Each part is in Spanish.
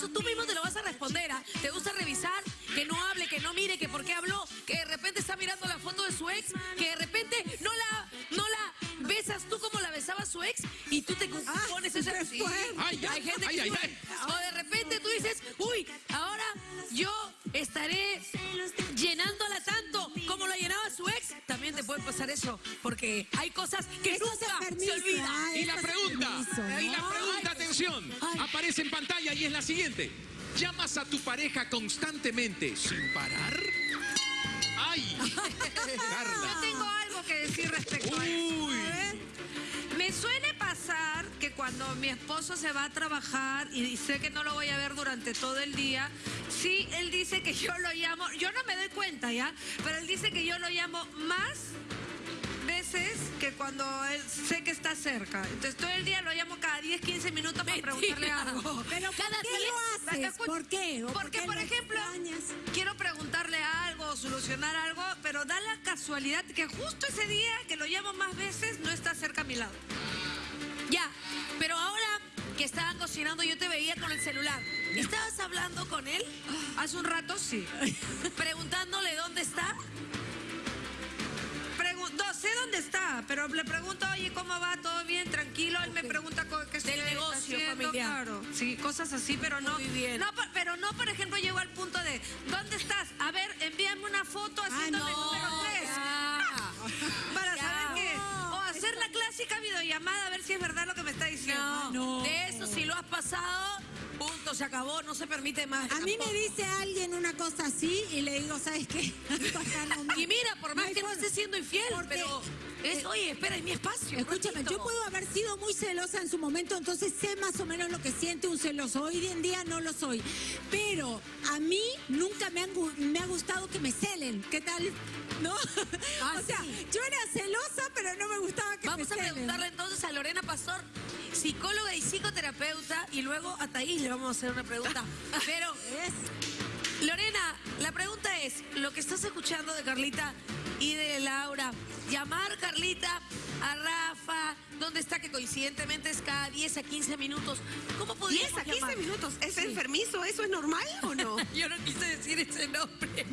eso tú mismo sin parar? ¡Ay! Yo tengo algo que decir respecto a eso. Uy. Me suele pasar que cuando mi esposo se va a trabajar y sé que no lo voy a ver durante todo el día, sí, él dice que yo lo llamo, yo no me doy cuenta ya, pero él dice que yo lo llamo más veces que cuando él sé que está cerca. Entonces todo el día lo llamo cada 10, 15 minutos para preguntarle algo. Pero Cada ¿por qué lo haces? ¿Por qué? ¿O Porque, por lo ejemplo, extrañas? quiero preguntarle algo o solucionar algo, pero da la casualidad que justo ese día que lo llamo más veces no está cerca a mi lado. Ya, pero ahora que estaban cocinando yo te veía con el celular. ¿Estabas hablando con él? Hace un rato sí. Preguntándole dónde está. No sé dónde está, pero le pregunto, oye, ¿cómo va? ¿Todo bien? Tranquilo. Él me pregunta qué estoy negocio haciendo, familiar. Claro, sí, cosas así, pero no. Muy bien. No, pero no, por ejemplo, llego al punto de, ¿dónde estás? A ver, envíame una foto haciéndome no, número 3. ya. Para Ya. saber qué. O hacer la clásica videollamada, a ver si es verdad lo que me está diciendo. No, No. de eso si lo has pasado, punto, se acabó, no se permite más. A mí me dice alguien una cosa así y le digo, ¿sabes qué? Y mira, por más que no esté siendo infiel, Porque- pero es, oye, espera, es mi espacio. Escúchame, ratito. yo puedo haber sido muy celosa en su momento, entonces sé más o menos lo que siente un celoso. Hoy en día no lo soy. Pero a mí nunca me, han me ha gustado que me celen. ¿Qué tal? ¿No? Ah, o sea, sí. yo era celosa, pero no me gustaba que Vamos me a celen. preguntarle entonces a Lorena Pastor, psicóloga y psicoterapeuta, y luego a Thaís le vamos a hacer una pregunta. Pero. Lorena, la pregunta es, lo que estás escuchando de Carlita y de Laura, llamar Carlita a Rafa, ¿dónde está? Que coincidentemente es cada 10 a 15 minutos. ¿Cómo 10 podríamos a 15 llamar? minutos. ¿Es enfermizo? ¿Eso es normal o no? Yo no quise decir ese nombre.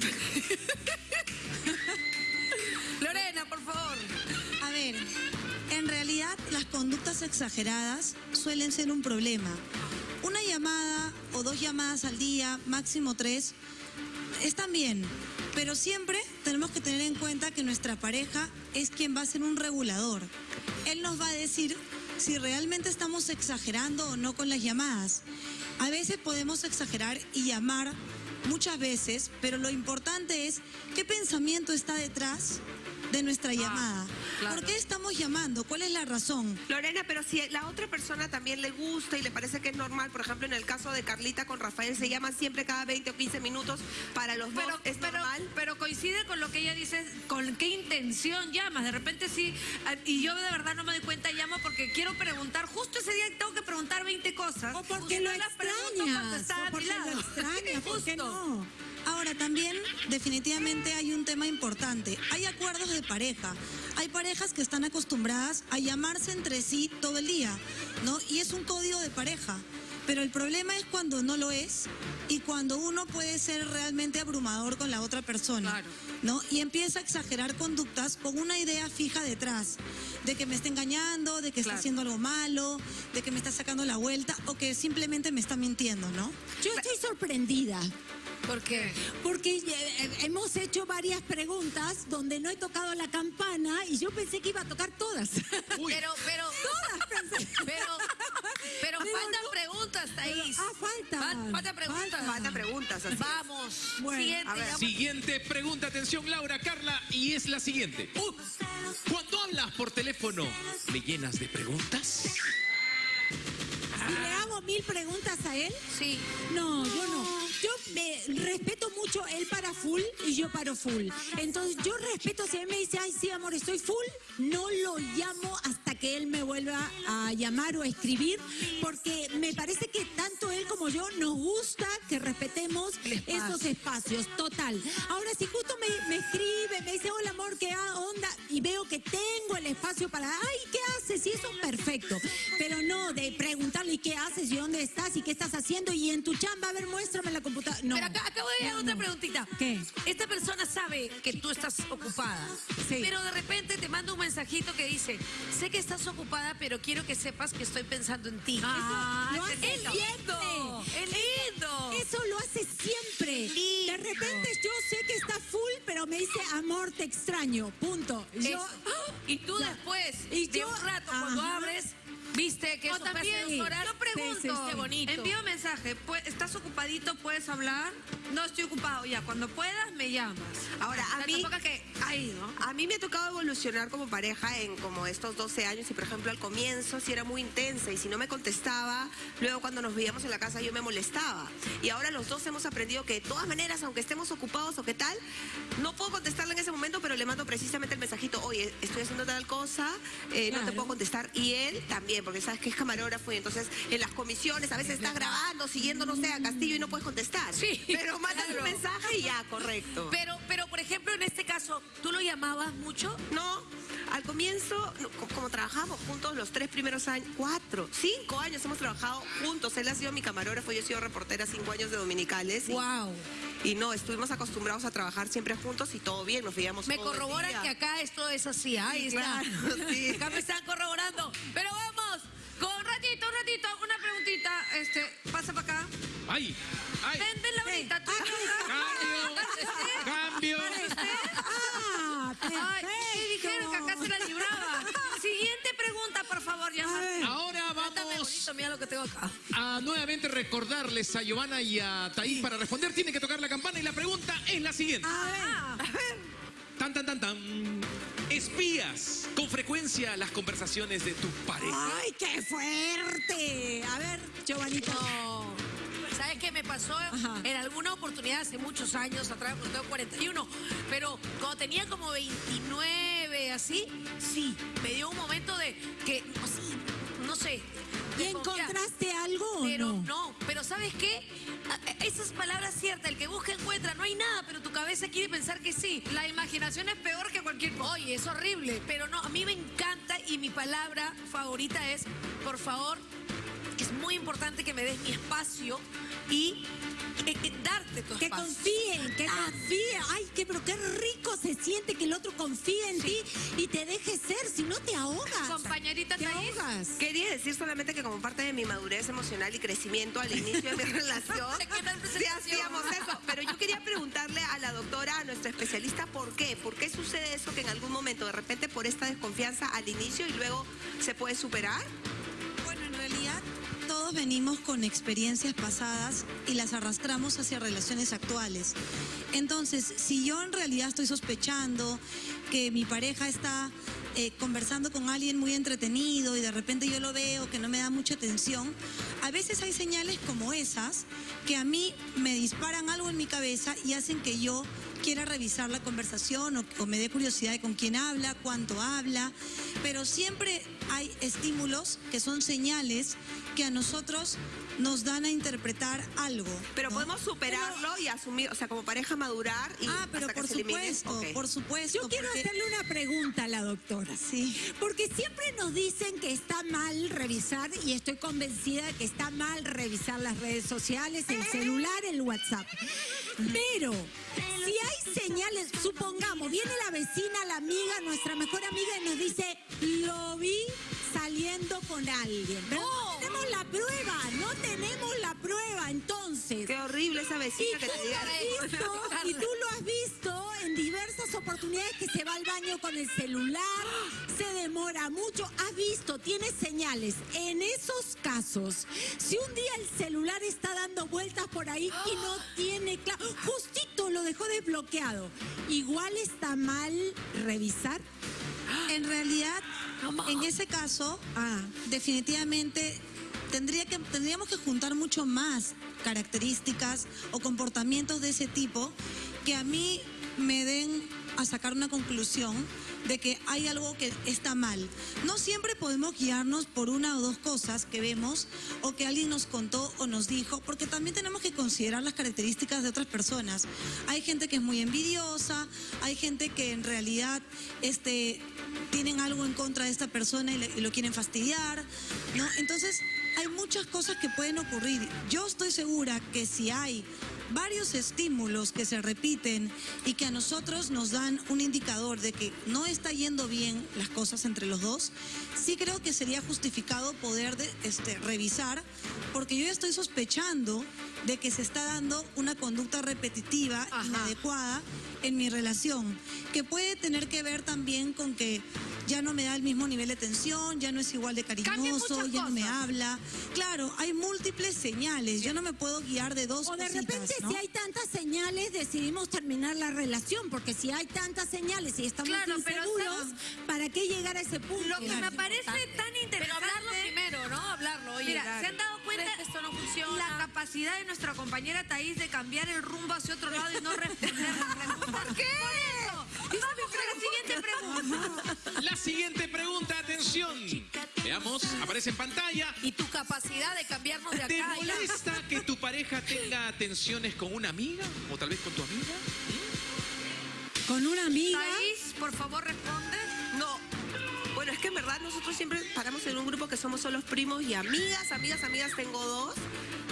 Lorena, por favor. A ver, en realidad las conductas exageradas suelen ser un problema. Una llamada o dos llamadas al día, máximo tres, están bien, pero siempre tenemos que tener en cuenta que nuestra pareja es quien va a ser un regulador. Él nos va a decir si realmente estamos exagerando o no con las llamadas. A veces podemos exagerar y llamar muchas veces, pero lo importante es qué pensamiento está detrás de nuestra llamada. claro. ¿Por qué estamos llamando? ¿Cuál es la razón? Lorena, pero si la otra persona también le gusta y le parece que es normal, por ejemplo, en el caso de Carlita con Rafael, se llaman siempre cada 20 o 15 minutos para los dos, Pero, ¿es pero, normal? pero coincide con lo que ella dice, con qué intención llamas. De repente sí, ah, y yo de verdad no me doy cuenta, llamo porque quiero preguntar, justo ese día tengo que preguntar 20 cosas. O porque lo no extrañas. O porque lo extrañas. ¿Por qué no? Ahora también definitivamente hay un tema importante. Hay acuerdos de pareja. Hay parejas que están acostumbradas a llamarse entre sí todo el día, ¿no? Y es un código de pareja. Pero el problema es cuando no lo es y cuando uno puede ser realmente abrumador con la otra persona, Claro. ¿no? Y empieza a exagerar conductas con una idea fija detrás, de que me está engañando, de que está haciendo algo malo, de que me está sacando la vuelta o que simplemente me está mintiendo, ¿no? Yo estoy sorprendida. ¿Por qué? Porque eh, hemos hecho varias preguntas donde no he tocado la campana y yo pensé que iba a tocar todas. Uy. Pero, pero, pero, pero Digo, faltan no. preguntas, Thaís. Ah, faltan. Fal- Faltan preguntas. Faltan. Preguntas. así. Vamos. Bueno, Siguiente. a ver. Siguiente pregunta, atención Laura, Carla, y es la siguiente. Cuando hablas por teléfono, ¿me llenas de preguntas? ¿Y le hago mil preguntas a él? Sí. No, yo no. Yo me respeto mucho él para full y yo paro full. Entonces yo respeto si él me dice, ay sí amor, estoy full, no lo llamo hasta que él me vuelva a llamar o a escribir, porque me parece que tanto él como yo nos gusta que respetemos espacio. esos espacios, total. Ahora si justo me, me escribe, me dice, hola amor, ¿qué onda? Y veo que tengo el espacio para, ay, ¿qué haces? Y eso perfecto. Pero no de preguntarle ¿y qué haces y dónde estás y qué estás haciendo y en tu chamba ver, muéstrame la computadora. No. Pero acá, acabo de no, otra no. preguntita. ¿Qué? Esta persona sabe que tú estás ocupada. Sí. Pero de repente te manda un mensajito que dice, sé que estás ocupada, pero quiero que sepas que estoy pensando en ti. Ah, Eso- lo es lindo. Es lindo. Eso lo hace siempre. Lindo. De repente yo sé que está full, pero me dice, amor, te extraño. Punto. Yo. Y tú Ya. después Y de yo- un rato, cuando abres, viste que O eso hace también, dos horas. yo pregunto. Qué bonito. envío mensaje, pu- ¿estás ocupadito? ¿Puedes hablar? No estoy ocupado, ya, cuando puedas me llamas. Ahora, a mí-. A mí me ha tocado evolucionar como pareja en como estos 12 años y por ejemplo al comienzo sí era muy intensa y si no me contestaba, luego cuando nos veíamos en la casa yo me molestaba. Y ahora los dos hemos aprendido que de todas maneras, aunque estemos ocupados o qué tal, no puedo contestarle en ese momento, pero le mando precisamente el mensajito, oye, estoy haciendo tal cosa, eh, no te puedo contestar. Y él también, porque sabes que es camarógrafo y entonces en las comisiones a veces estás grabando, siguiendo, no sé, a Castillo y no puedes contestar. Sí, Pero mandas claro. un mensaje y ya, correcto. Pero, pero, por ejemplo, en este caso, ¿tú lo llamabas mucho? No, al comienzo, como trabajamos juntos los tres primeros años, cuatro, cinco años hemos trabajado juntos. Él ha sido mi camarógrafo, yo he sido reportera cinco años de Dominicales. y- Wow. Y, no, estuvimos acostumbrados a trabajar siempre juntos y todo bien, nos veíamos Me corroboran que acá esto es así. Ahí Sí, está. claro, sí. Acá me están corroborando. Pero vamos. Con un ratito, un ratito, una preguntita, este, pasa para acá. ¡Ay! ¡Ay! Ven, ven, Laurita, tú ¡Cambio! ¡Cambio! ah, Ay, ¿qué dijeron que acá se la libraba? Siguiente pregunta, por favor, ya. Ahora vamos bonito, mira lo que tengo acá. a nuevamente recordarles a Giovanna y a Taís para responder. Tienen que tocar la campana y la pregunta es la siguiente. A ver. Tan, tan, tan, tan. ¿Espías con frecuencia las conversaciones de tu pareja? ¡Ay, qué fuerte! A ver, Giovanito. No. ¿Sabes qué me pasó? Ajá. En alguna oportunidad hace muchos años atrás, porque tengo 41, pero cuando tenía como 29, así, sí, me dio un momento de que, así, no sé. ¿Y encontraste algo o Pero no? no, pero ¿sabes qué? A- Esas palabras ciertas, el que busca encuentra, no hay nada, pero tu cabeza quiere pensar que sí. La imaginación es peor que cualquier. Oye, es horrible, pero no, a mí me encanta y mi palabra favorita es, por favor, es muy importante que me des mi espacio y darte tu Que confíen, que Ah. confíen. Ay, que, pero qué rico se siente que el otro confíe en ti y te deje ser, si no te ahogas. Compañerita Te Thaís. ahogas. Quería decir solamente que como parte de mi madurez emocional y crecimiento al inicio de mi relación, ¿Qué tal sí hacíamos eso. Pero yo quería preguntarle a la doctora, a nuestra especialista, ¿por qué? ¿Por qué sucede eso que en algún momento, de repente, por esta desconfianza al inicio y luego se puede superar? Todos venimos con experiencias pasadas y las arrastramos hacia relaciones actuales. Entonces, si yo en realidad estoy sospechando que mi pareja está eh, conversando con alguien muy entretenido y de repente yo lo veo que no me da mucha atención, a veces hay señales como esas que a mí me disparan algo en mi cabeza y hacen que yo quiera revisar la conversación o, me dé curiosidad de con quién habla, cuánto habla, pero siempre hay estímulos que son señales que a nosotros nos dan a interpretar algo. Pero ¿no? podemos superarlo y asumir, o sea, como pareja madurar y Ah, pero hasta que por se elimine. supuesto, por supuesto. Yo quiero porque- hacerle una pregunta a la doctora. Sí. Porque siempre nos dicen que está mal revisar, y estoy convencida de que está mal revisar las redes sociales, el celular, el WhatsApp. Pero si hay señales, supongamos, viene la vecina, la amiga, nuestra mejor amiga, y nos dice, lo vi saliendo con alguien. Pero no tenemos la prueba, no tenemos la prueba, entonces. Qué horrible esa Y vecina tú que te has visto, y tú lo has visto en diversas oportunidades que se va al baño con el celular, se demora mucho, has visto, tiene señales. En esos casos, si un día el celular está dando vueltas por ahí y no tiene claro, justito lo dejó desbloqueado, igual está mal revisar. En realidad, en ese caso, Ah, definitivamente tendría que, tendríamos que juntar mucho más características o comportamientos de ese tipo que a mí me den a sacar una conclusión de que hay algo que está mal. No siempre podemos guiarnos por una o dos cosas que vemos o que alguien nos contó o nos dijo, porque también tenemos que considerar las características de otras personas. Hay gente que es muy envidiosa, hay gente que en realidad este, tienen algo en contra de esta persona y, lo quieren fastidiar, ¿no? Entonces, hay muchas cosas que pueden ocurrir. Yo estoy segura que si hay varios estímulos que se repiten y que a nosotros nos dan un indicador de que no está yendo bien las cosas entre los dos, sí creo que sería justificado poder de- este, revisar, porque yo ya estoy sospechando de que se está dando una conducta repetitiva, Ajá. inadecuada en mi relación, que puede tener que ver también con que ya no me da el mismo nivel de atención, ya no es igual de cariñoso, ya no me habla. Claro, hay múltiples señales. Yo no me puedo guiar de dos O de cositas, repente, ¿no? si hay tantas señales, decidimos terminar la relación, porque si hay tantas señales y estamos Claro, pero inseguros. ¿para qué llegar a ese punto? Lo que me parece tan Pero interesante... hablarlo primero, ¿no? Hablarlo. Oye, Mira, ¿se han dado cuenta ¿crees que esto no funciona? la capacidad de nuestra compañera Thaís de cambiar el rumbo hacia otro lado y no responder las preguntas? ¿Por qué? Vamos con la siguiente pregunta. La siguiente pregunta, atención. Veamos, aparece en pantalla. Y tu capacidad de cambiarnos de ¿Te acá. allá. molesta que tu pareja tenga atenciones con una amiga? ¿O tal vez con tu amiga? Con una amiga. Thaís, por favor, responde. No. Bueno, es que en verdad nosotros siempre paramos en un grupo que somos solo primos y amigas, amigas, amigas. Tengo dos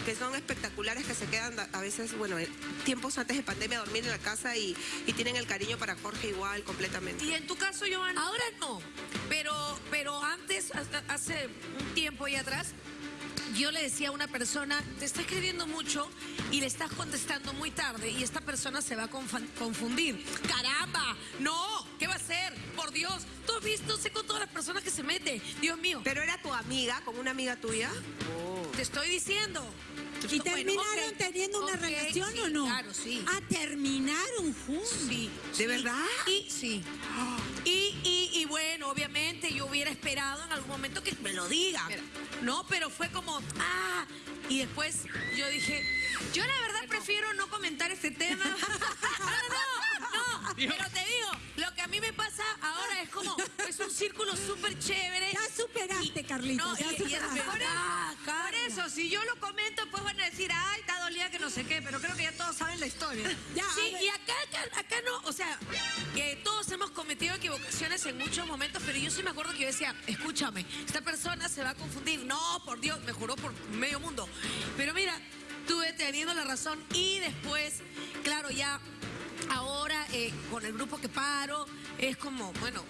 que son espectaculares, que se quedan a veces, bueno, en tiempos antes de pandemia a dormir en la casa y, y tienen el cariño para Jorge igual, completamente. Y en tu caso, Joana. Ahora no, pero, pero antes, hace un tiempo y atrás, yo le decía a una persona, te está escribiendo mucho y le estás contestando muy tarde y esta persona se va a confundir. ¡Caramba! Visto, sé con todas las personas que se mete. Dios mío, Pero era tu amiga, con una amiga tuya. te estoy diciendo. ¿Y Bueno, terminaron teniendo una relación sí, o no? Claro, sí. Ah, terminaron juntos. Sí. ¿De sí. verdad? Y sí. Y, y, y bueno, obviamente yo hubiera esperado en algún momento que me lo diga. No, pero fue como, ah. Y después yo dije, Yo la verdad prefiero no comentar este tema. no, no, Pero te digo, lo que a mí me pasa ahora es como, es un círculo súper chévere. Ya superaste, Carlitos, No, ya y- y es superaste. Por Carla. eso, si yo lo comento, pues van a decir, ay, está dolida que no sé qué, pero creo que ya todos saben la historia. Ya, Sí, y acá, acá, acá no, o sea, que todos hemos cometido equivocaciones en muchos momentos, pero yo sí me acuerdo que yo decía, escúchame, esta persona se va a confundir. No, por Dios, me juró por medio mundo. Pero mira, tuve teniendo la razón y después, claro, ya ahora eh, con el grupo que paro, es como, bueno,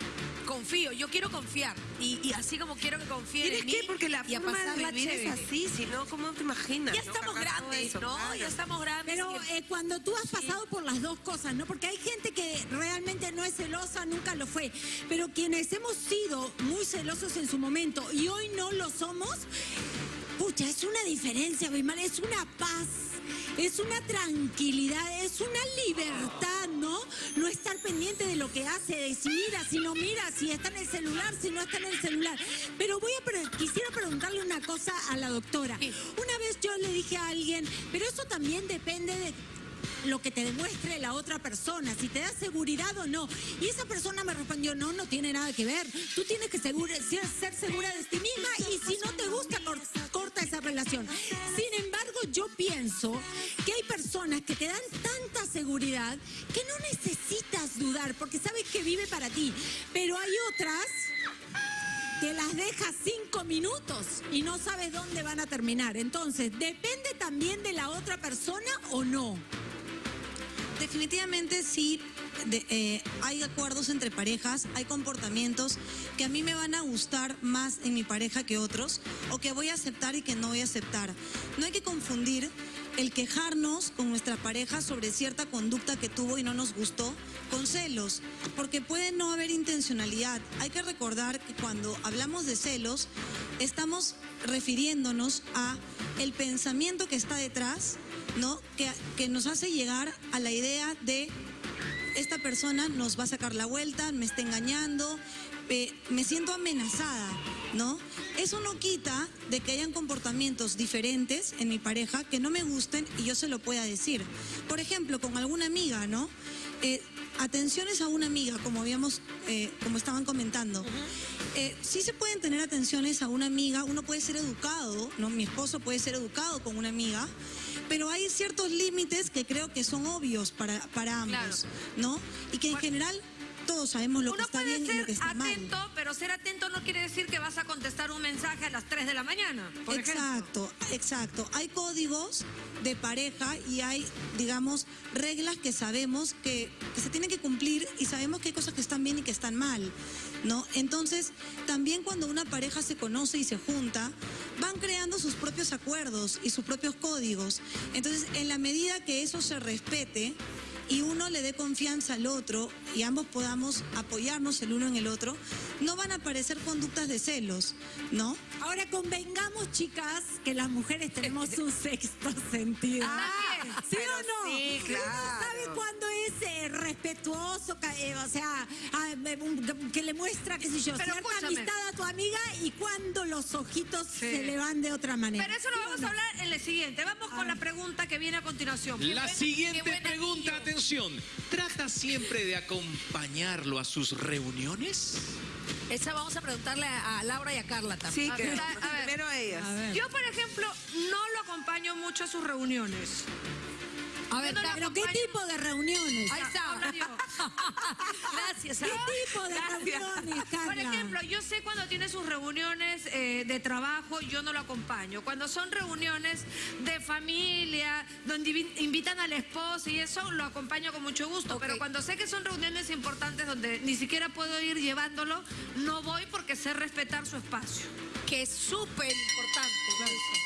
confío, yo quiero confiar. Y, y así como quiero que confíen ¿Tienes en mí que? Porque la y a forma de vivir es chévere. así, si no, ¿cómo te imaginas? Ya no? estamos grandes, eso, ¿no? claro. Ya estamos grandes. Pero eh, cuando tú has pasado por las dos cosas, ¿no? Porque hay gente que realmente no es celosa, nunca lo fue. Pero quienes hemos sido muy celosos en su momento y hoy no lo somos, pucha, es una diferencia, Bismarck, es una paz. Es una tranquilidad, es una libertad, ¿no? No estar pendiente de lo que hace, de si mira, si no mira, si está en el celular, si no está en el celular. Pero voy a quisiera preguntarle una cosa a la doctora. Una vez yo le dije a alguien, pero eso también depende de lo que te demuestre la otra persona, si te da seguridad o no. Y esa persona me respondió, no, no tiene nada que ver. Tú tienes que segura- ser, ser segura de ti misma y si no te gusta, cor- esa relación. Sin embargo, yo pienso que hay personas que te dan tanta seguridad que no necesitas dudar porque sabes que vive para ti. Pero hay otras que las dejas cinco minutos y no sabes dónde van a terminar. Entonces, ¿depende también de la otra persona o no? Definitivamente sí, eh, hay acuerdos entre parejas, hay comportamientos que a mí me van a gustar más en mi pareja que otros, o que voy a aceptar y que no voy a aceptar. No hay que confundir el quejarnos con nuestra pareja sobre cierta conducta que tuvo y no nos gustó con celos, porque puede no haber intencionalidad. Hay que recordar que cuando hablamos de celos, estamos refiriéndonos a el pensamiento que está detrás, ¿no? Que, que nos hace llegar a la idea de esta persona nos va a sacar la vuelta, me está engañando, eh, me siento amenazada, ¿no? Eso no quita de que hayan comportamientos diferentes en mi pareja que no me gusten y yo se lo pueda decir. Por ejemplo, con alguna amiga, ¿no? Eh, atenciones a una amiga, como habíamos, eh, como estaban comentando. Eh, sí se pueden tener atenciones a una amiga, uno puede ser educado, ¿no? Mi esposo puede ser educado con una amiga, pero hay ciertos límites que creo que son obvios para, para ambos, Claro. ¿no? Y que en general todos sabemos lo que está bien y lo que está mal. atento, pero ser atento no quiere decir que vas a contestar un mensaje a las 3 de la mañana, por ejemplo. Exacto, exacto. Hay códigos de pareja y hay, digamos, reglas que sabemos que, se tienen que cumplir y sabemos que hay cosas que están bien y que están mal, ¿no? Entonces, también cuando una pareja se conoce y se junta, van creando sus propios acuerdos y sus propios códigos. Entonces, en la medida que eso se respete, y uno le dé confianza al otro y ambos podamos apoyarnos el uno en el otro, no van a aparecer conductas de celos, ¿no? Ahora convengamos, chicas, que las mujeres tenemos un sexto sentido. Ah, ¿Sí o no? sí, Uno sabe cuándo es eh, respetuoso, eh, o sea, ah, eh, que le muestra, qué sé yo, Pero cierta escúchame. amistad a tu amiga y cuando los ojitos Sí. se le van de otra manera. Pero eso lo ¿Sí o vamos no? a hablar en el siguiente. Vamos con la pregunta que viene a continuación. La siguiente pregunta, anillo. Atención. ¿Trata siempre de acompañarlo a sus reuniones? Esa vamos a preguntarle a, Laura y a Carla también. Sí, A que a ver. primero ellas. A ver. Yo, por ejemplo, no lo acompaño mucho a sus reuniones. A ver, no pero ¿qué tipo de reuniones? Ahí está. Habla yo. Gracias. ¿Qué tipo de reuniones, Carla? Por ejemplo, yo sé cuando tiene sus reuniones eh, de trabajo, yo no lo acompaño. Cuando son reuniones de familia, donde invi- invitan al esposo y eso, lo acompaño con mucho gusto. Pero cuando sé que son reuniones importantes donde ni siquiera puedo ir llevándolo, no voy porque sé respetar su espacio. Que es súper importante.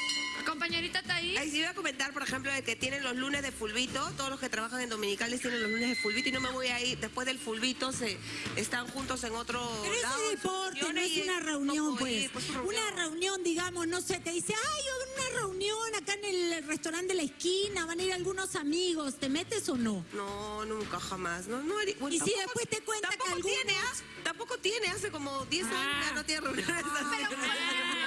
Compañerita Taí. Ahí sí iba a comentar, por ejemplo, de que tienen los lunes de fulbito, todos los que trabajan en dominicales tienen los lunes de fulbito y no me voy a ir, después del fulbito se están juntos en otro Pero lado, es en sus deporte, no es una no reunión, ir, pues. pues, es una reunión, digamos, no sé, te dice, ay, una reunión acá en el restaurante de la esquina, van a ir algunos amigos, ¿te metes o no? No, nunca, jamás. No, no, bueno, Y si después te cuenta que tampoco algunos- tiene, ¿ah? Tampoco tiene, hace como 10 años ya no tiene reuniones así.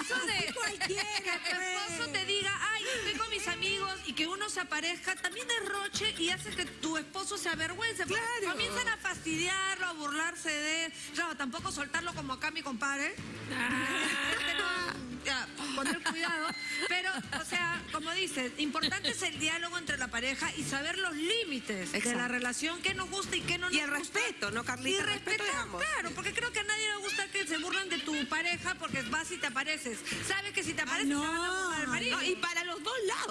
Eso de cualquiera, que tu esposo pues. te diga, ay, estoy con mis amigos y que uno se aparezca, también es roche y hace que tu esposo se avergüence. porque Claro. Comienzan a fastidiarlo, a burlarse de él. Claro, tampoco soltarlo como acá mi compadre. Este no, ya, poner cuidado. Pero, o sea, como dices, importante es el diálogo entre la pareja y saber los límites de la relación, qué nos gusta y qué no Y nos el gusta. respeto, ¿no, Carlita? Y El respeto ambos. claro, porque creo que a nadie le gusta que se burlan de tu pareja porque vas y te apareces. Sabes que si te apareces no. te van a burlar marido. No, y para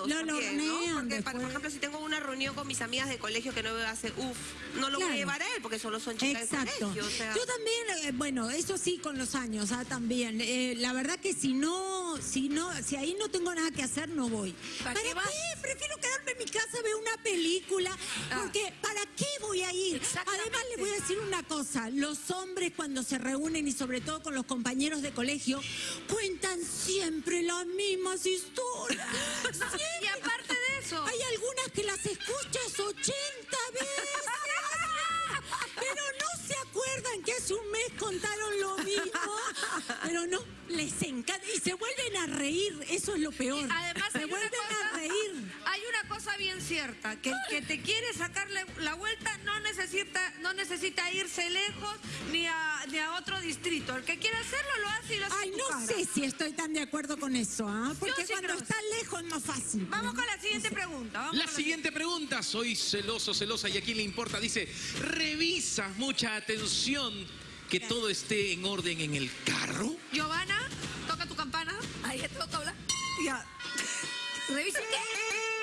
los dos lados. Lo también, Porque, para, por ejemplo, si tengo una reunión con mis amigas de colegio que no veo hace, uff, no lo voy Claro. a llevar a él porque solo son chicas Exacto. de colegio. O sea, Yo también, eh, bueno, eso sí con los años, ah, también. Eh, la verdad que si no, si no, si ahí no tengo nada que hacer, no voy. ¿Para ¿Para, qué vas? Prefiero quedarme en mi casa, ver una película, Ah. porque ¿para qué voy a ir? Además, les voy a decir una cosa, los hombres cuando se reúnen y sobre todo con los compañeros de colegio, cuentan siempre las mismas historias. Y aparte de eso, Hay algunas que las escuchas 80 veces, pero no se acuerdan que hace un mes contaron lo mismo, pero no, les encanta. Y se vuelven a reír, eso es lo peor. además se vuelven cosa- a reír. hay una cosa bien cierta, que el que te quiere sacarle la vuelta no necesita, irse lejos ni a, ni a otro distrito. El que quiere hacerlo lo hace y lo hace Ay, no cara. sé si estoy tan de acuerdo con eso, ¿ah? Porque sí cuando creo. está lejos es más fácil. Vamos con la siguiente pregunta. vamos La con siguiente pregunta, soy celoso, celosa y a quién le importa, dice, revisa mucha atención que todo esté en orden en el carro. Giovanna, toca tu campana. Ahí te toca hablar. Ya. Revisa qué.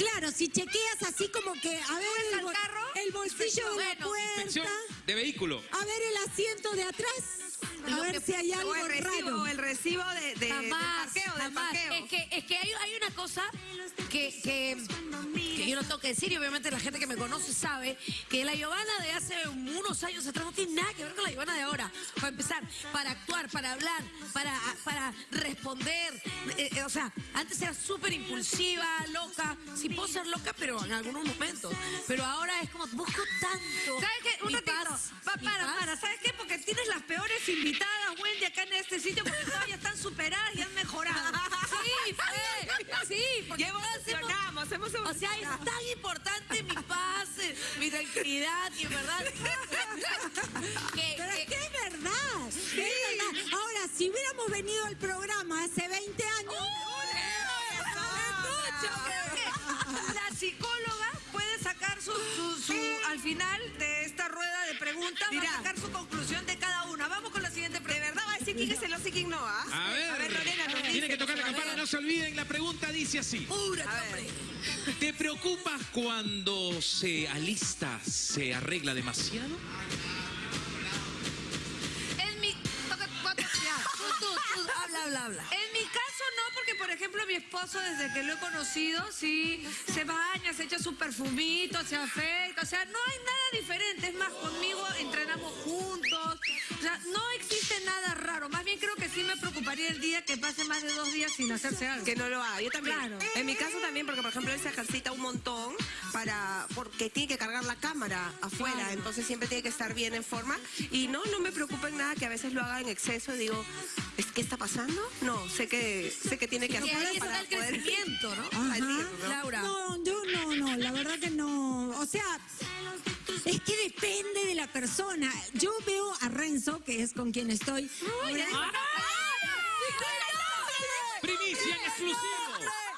Claro, si chequeas así como que, a ver, ¿Subes el, bol- carro? el bolsillo de la Bueno, puerta, de vehículo. a ver el asiento de atrás, a Lo ver que- si hay algo o el recibo, raro. o el recibo de, de- del parqueo, del parqueo. Es que, es que hay, hay una cosa que, que, que yo no tengo que decir y obviamente la gente que me conoce sabe que la Giovanna de hace unos años atrás no tiene nada que ver con la Giovanna de ahora. Para empezar, para actuar, para hablar, para, para responder. Eh, eh, o sea, antes era súper impulsiva, loca. Sí puedo ser loca, pero en algunos momentos. Pero ahora es como, busco tanto. ¿Sabes qué? Un ratito. paz, Pa- mi para, paz. para. ¿Sabes qué? Porque tienes las peores invitadas, Wendy, acá en este sitio, porque todas ya están superadas y han mejorado. Sí, fue. Sí, porque todas hemos- O sea, es tan importante mi paz, mi tranquilidad, y en verdad. que, Pero que- es que es verdad, es verdad. Ahora, si hubiéramos venido al programa hace 20 años... Yo creo que la psicóloga puede sacar su, su- su- al final de esta rueda de preguntas va a sacar su conclusión de cada una. Vamos con la siguiente ¿De pregunta. verdad va a decir quién es celoso y quién no, ah? A ver, A ver, Lorena, nos tiene que tocar la campana, no se olviden, la pregunta dice así. ¿Te preocupas cuando se alista, se arregla demasiado? En mi... tú, tú, tú, habla, habla, habla. En mi porque por ejemplo mi esposo desde que lo he conocido, sí, se baña, se echa su perfumito, se afecta, o sea, no hay nada diferente. Es más, conmigo entrenamos juntos, o sea, no existe nada raro. Más bien creo que sí me preocuparía el día que pase más de dos días sin hacerse algo. Que no lo haga. Yo también. Claro. En mi caso también, porque por ejemplo él se ejercita un montón para porque tiene que cargar la cámara afuera, Claro. entonces siempre tiene que estar bien en forma. Y no, no me preocupa en nada que a veces lo haga en exceso. Digo, ¿es qué está pasando? No, sé que sé que tiene que hacer para el poder- crecimiento, ¿no? Ajá. ¿no? Laura. No, yo no, no, la verdad que no. O sea, es que depende de la persona. Yo veo a Renzo, que es con quien estoy. Primicia en exclusivo.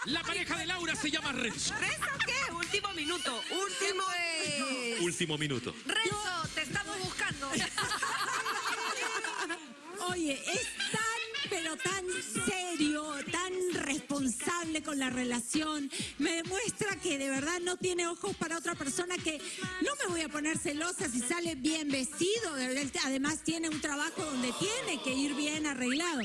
La pareja de Laura se llama Renzo. ¿Renzo qué? Último minuto. Último. Último minuto. Renzo, te estamos buscando. Oye, es tan, pero tan serio, tan responsable con la relación. Me demuestra que de verdad no tiene ojos para otra persona que no me voy a poner celosa si sale bien vestido. Además tiene un trabajo donde tiene que ir bien arreglado.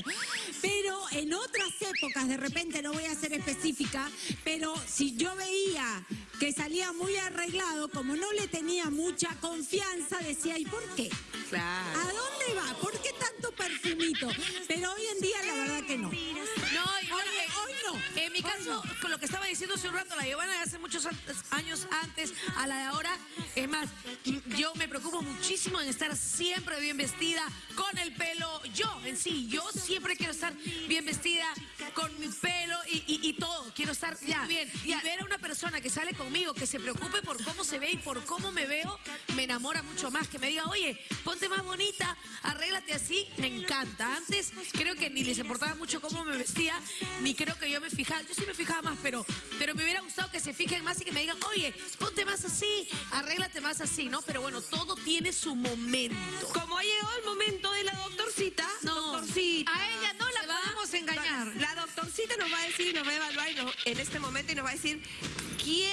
Pero en otras épocas, de repente, no voy a ser específica, pero si yo veía que salía muy arreglado, como no le tenía mucha confianza, decía, ¿y por qué? Claro. ¿A dónde va? ¿Por qué tanto perfumito? Pero hoy en día la mi caso, con lo que estaba diciendo hace un rato, la Giovanna de hace muchos años antes a la de ahora, es más, yo me preocupo muchísimo en estar siempre bien vestida, con el pelo, yo en sí, yo siempre quiero estar bien vestida, con mi pelo y, y- y todo, quiero estar Ya, bien. ya. Y ver a una persona que sale conmigo, que se preocupe por cómo se ve y por cómo me veo, me enamora mucho más. Que me diga, oye, ponte más bonita, arréglate así, me encanta. Antes creo que ni les importaba mucho cómo me vestía, ni creo que yo me fijaba. Yo sí me fijaba más, pero, pero me hubiera gustado que se fijen más y que me digan, oye, ponte más así, arréglate más así, ¿no? Pero bueno, todo tiene su momento. Como ha llegado el momento de la doctorcita, No, doctorcita. A ella no la va. podemos engañar. La doctorcita nos va a decir, nos va a evaluar nos- en este momento y nos va a decir quién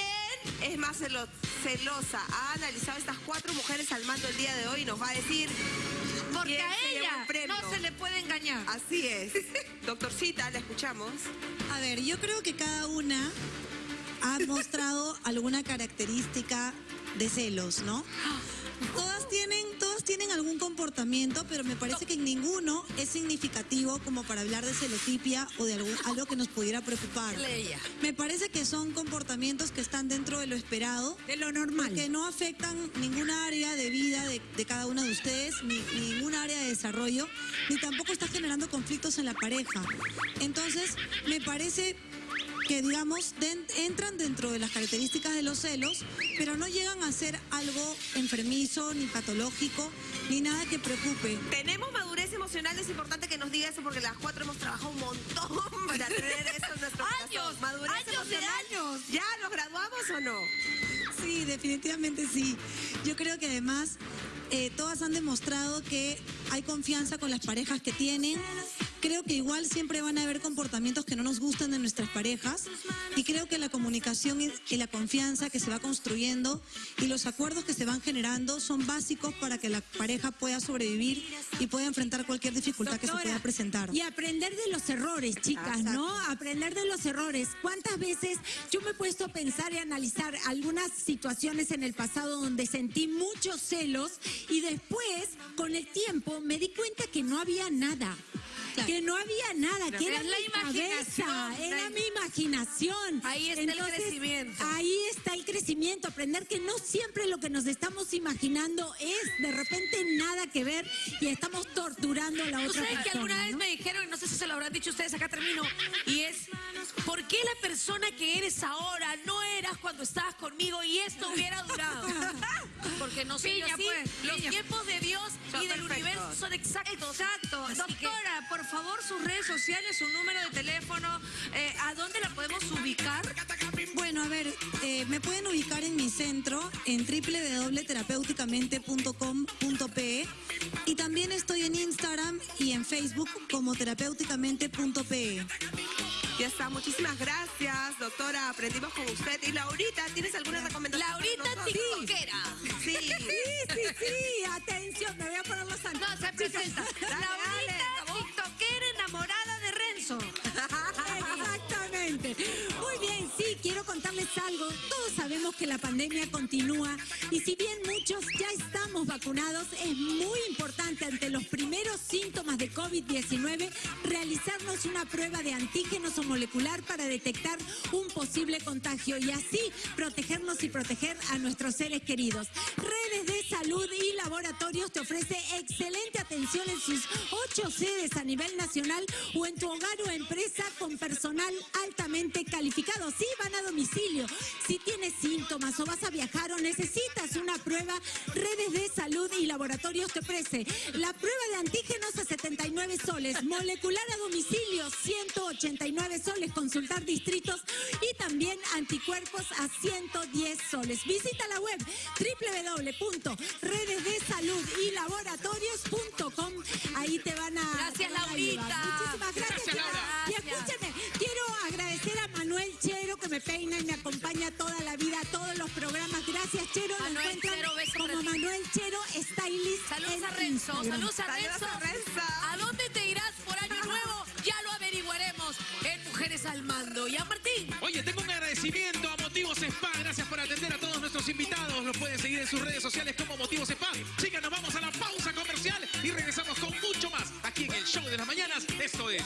es más celo- celosa. Ha analizado estas cuatro mujeres al mando el día de hoy y nos va a decir Porque a ella no se le puede engañar. Así es. Doctorcita, la escuchamos. A ver, yo creo que cada una ha mostrado alguna característica de celos, ¿no? Todas tienen, algún comportamiento, pero me parece que ninguno es significativo como para hablar de celotipia o de algún- algo que nos pudiera preocupar. Me parece que son comportamientos que están dentro de lo esperado, De lo normal. que no afectan ninguna área de vida de, de cada una de ustedes, ni, ni ninguna área de desarrollo, ni tampoco está generando conflictos en la pareja. Entonces, me parece que, digamos, den- entran dentro de las características de los celos, pero no llegan a ser algo enfermizo, ni patológico, ni nada que preocupe. Tenemos madurez emocional, es importante que nos diga eso porque las cuatro hemos trabajado un montón para tener eso en nuestro. Años, madurez años de años. ¿Ya nos graduamos o no? Sí, definitivamente sí. Yo creo que además eh, todas han demostrado que hay confianza con las parejas que tienen. Creo que igual siempre van a haber comportamientos que no nos gustan de nuestras parejas y creo que la comunicación y la confianza que se va construyendo y los acuerdos que se van generando son básicos para que la pareja pueda sobrevivir y pueda enfrentar cualquier dificultad que se Doctora, pueda presentar. Y aprender de los errores, chicas, ¿no? Aprender de los errores. ¿Cuántas veces yo me he puesto a pensar y analizar algunas situaciones en el pasado donde sentí muchos celos y después, con el tiempo, me di cuenta que no había nada? Claro. Que no había nada, que era Es la mi cabeza, imaginación, era la- mi imaginación. Ahí está el crecimiento. Ahí está el crecimiento, aprender que no siempre lo que nos estamos imaginando es de repente nada que ver y estamos torturando a la otra sabes persona. que alguna vez me dijeron, no sé si se lo habrán dicho ustedes, acá termino, y es, ¿por qué la persona que eres ahora no eras cuando estabas conmigo y esto hubiera durado? Porque no soy Piña, así. pues, Los piña. tiempos de Dios y del universo son exactos. Exacto. Así que- Doctora, por favor, sus redes sociales, su número de teléfono, eh, ¿a dónde la podemos ubicar? Bueno, a ver, eh, me pueden ubicar en mi centro en www.terapeuticamente.com.pe y también estoy en Instagram y en Facebook como terapeuticamente.pe. Ya está, muchísimas gracias, doctora. Aprendimos con usted. Y Laurita, ¿tienes alguna recomendación? Laurita? TikTokera. Sí. Sí, sí, sí, atención, me voy a poner los No, anteojos. se presenta. Dale, Laurita, dale, Todos sabemos que la pandemia continúa y si bien muchos ya estamos vacunados, es muy importante ante los primeros síntomas de COVID-19 realizarnos una prueba de antígenos o molecular para detectar un posible contagio y así protegernos y proteger a nuestros seres queridos. Redes de salud y laboratorios te ofrece excelente atención en sus ocho sedes a nivel nacional o en tu hogar o empresa con personal altamente calificado. Sí, van a domicilio. Si tienes síntomas o vas a viajar o necesitas una prueba, Redes de Salud y Laboratorios te ofrece la prueba de antígenos a 79 soles, molecular a domicilio 189 soles, consultar distritos y también anticuerpos a 110 soles. Visita la web www.redesdesaludylaboratorios.com. Ahí te van a Gracias, Laurita. Muchísimas gracias. me peina y me acompaña toda la vida a todos los programas. Gracias, Chero. Manuel Chero, como Manuel Chero Stylist. Saludos a Renzo, saludos a Renzo. ¿A dónde te irás por año nuevo? Ya lo averiguaremos en Mujeres al Mando. Y a Martín. Oye, tengo un agradecimiento a Motivos Spa. Gracias por atender a todos nuestros invitados. Los pueden seguir en sus redes sociales como Motivos Spa. Chicas, nos vamos a la pausa comercial y regresamos con mucho más aquí en el Show de las Mañanas. Esto es